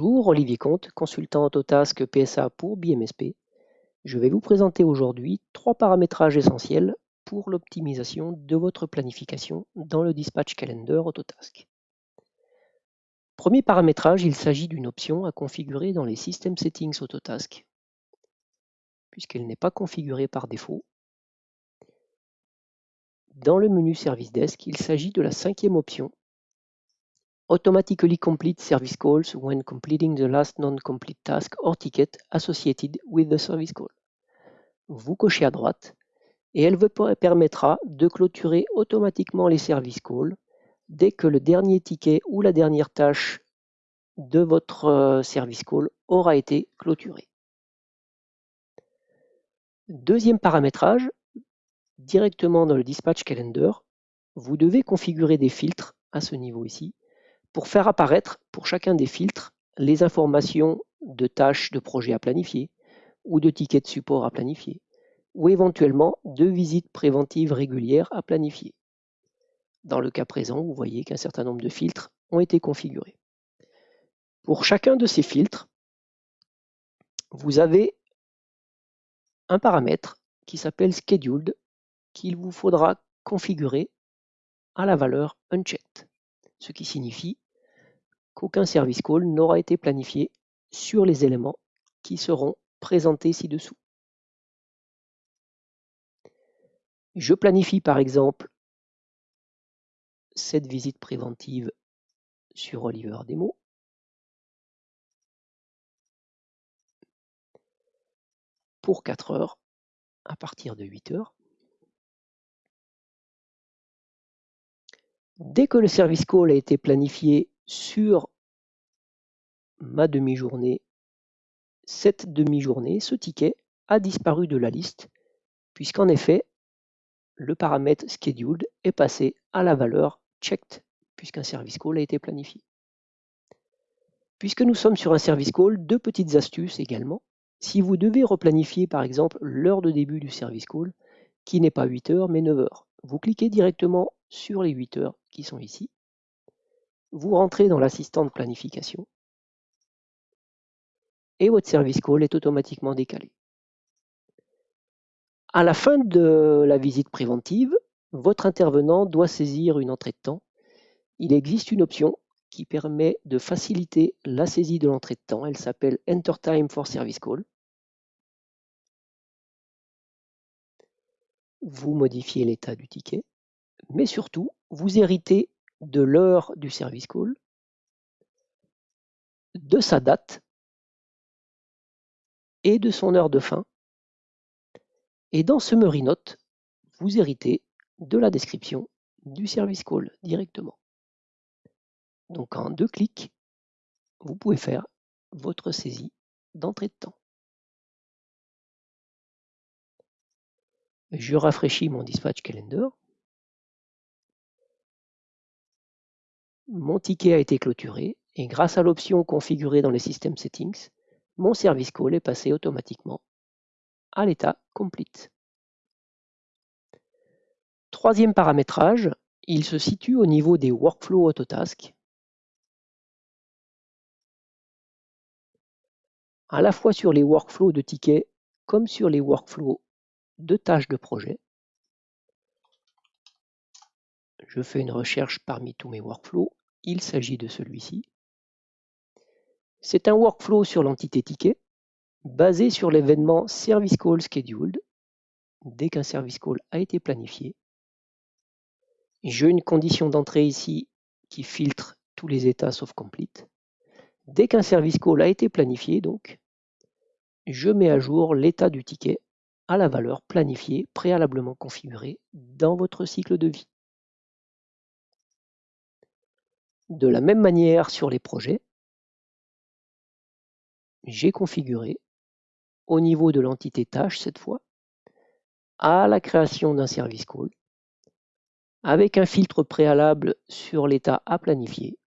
Bonjour, Olivier Comte, consultant Autotask PSA pour BMSP. Je vais vous présenter aujourd'hui trois paramétrages essentiels pour l'optimisation de votre planification dans le Dispatch Calendar Autotask. Premier paramétrage, il s'agit d'une option à configurer dans les System Settings Autotask, puisqu'elle n'est pas configurée par défaut. Dans le menu Service Desk, il s'agit de la cinquième option automatically complete service calls when completing the last non-complete task or ticket associated with the service call. Vous cochez à droite et elle vous permettra de clôturer automatiquement les service calls dès que le dernier ticket ou la dernière tâche de votre euh, service call aura été clôturé. Deuxième paramétrage, directement dans le dispatch calendar, vous devez configurer des filtres à ce niveau ici pour faire apparaître pour chacun des filtres les informations de tâches de projet à planifier ou de tickets de support à planifier ou éventuellement de visites préventives régulières à planifier. Dans le cas présent, vous voyez qu'un certain nombre de filtres ont été configurés. Pour chacun de ces filtres, vous avez un paramètre qui s'appelle Scheduled qu'il vous faudra configurer à la valeur Unchecked ce qui signifie qu'aucun service call n'aura été planifié sur les éléments qui seront présentés ci-dessous. Je planifie par exemple cette visite préventive sur Oliver Demo. pour 4 heures à partir de 8 heures. Dès que le service call a été planifié sur ma demi-journée, cette demi-journée, ce ticket a disparu de la liste, puisqu'en effet, le paramètre scheduled est passé à la valeur checked, puisqu'un service call a été planifié. Puisque nous sommes sur un service call, deux petites astuces également. Si vous devez replanifier par exemple l'heure de début du service call, qui n'est pas 8 heures mais 9 heures, vous cliquez directement sur les 8 heures sont ici. Vous rentrez dans l'assistant de planification et votre service call est automatiquement décalé. À la fin de la visite préventive, votre intervenant doit saisir une entrée de temps. Il existe une option qui permet de faciliter la saisie de l'entrée de temps. Elle s'appelle Enter Time for Service Call. Vous modifiez l'état du ticket mais surtout, vous héritez de l'heure du service call, de sa date et de son heure de fin. Et dans Summary Note, vous héritez de la description du service call directement. Donc en deux clics, vous pouvez faire votre saisie d'entrée de temps. Je rafraîchis mon dispatch calendar. Mon ticket a été clôturé et grâce à l'option configurée dans les System Settings, mon service call est passé automatiquement à l'état complete. Troisième paramétrage, il se situe au niveau des workflows Autotask. À la fois sur les workflows de tickets comme sur les workflows de tâches de projet. Je fais une recherche parmi tous mes workflows il s'agit de celui-ci. C'est un workflow sur l'entité ticket basé sur l'événement Service Call Scheduled. Dès qu'un service call a été planifié, j'ai une condition d'entrée ici qui filtre tous les états sauf complete. Dès qu'un service call a été planifié, donc, je mets à jour l'état du ticket à la valeur planifiée préalablement configurée dans votre cycle de vie. De la même manière sur les projets, j'ai configuré au niveau de l'entité tâche cette fois à la création d'un service call avec un filtre préalable sur l'état à planifier,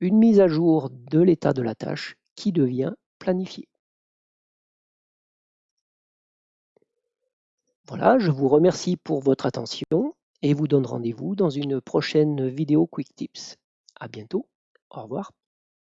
une mise à jour de l'état de la tâche qui devient planifié. Voilà, je vous remercie pour votre attention et vous donne rendez-vous dans une prochaine vidéo Quick Tips. À bientôt, au revoir.